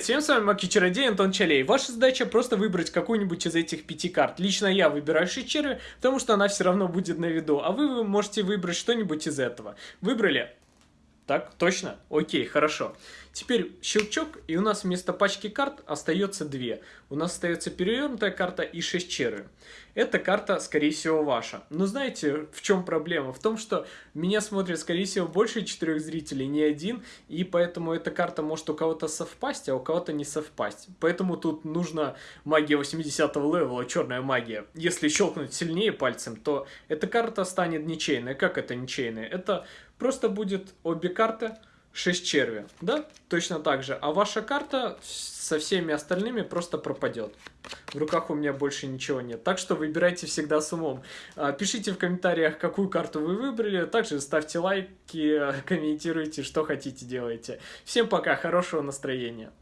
Всем с вами Маки Чародей Антон Чалей. Ваша задача просто выбрать какую-нибудь из этих пяти карт. Лично я выбираю Шичеры, потому что она все равно будет на виду, а вы, можете выбрать что-нибудь из этого. Выбрали? Так, точно? Окей, хорошо. Теперь щелчок, и у нас вместо пачки карт остается две. У нас остается перевернутая карта и 6 черви. Эта карта, скорее всего, ваша. Но знаете, в чем проблема? В том, что меня смотрят, скорее всего, больше четырех зрителей, не один, и поэтому эта карта может у кого-то совпасть, а у кого-то не совпасть. Поэтому тут нужна магия 80 левела, черная магия. Если щелкнуть сильнее пальцем, то эта карта станет ничейной. Как это ничейная? Это просто будет обе карты 6 черви, да? Точно так же. А ваша карта со всеми остальными просто пропадет. В руках у меня больше ничего нет. Так что выбирайте всегда с умом. А, пишите в комментариях, какую карту вы выбрали. Также ставьте лайки, комментируйте, что хотите делайте. Всем пока, хорошего настроения.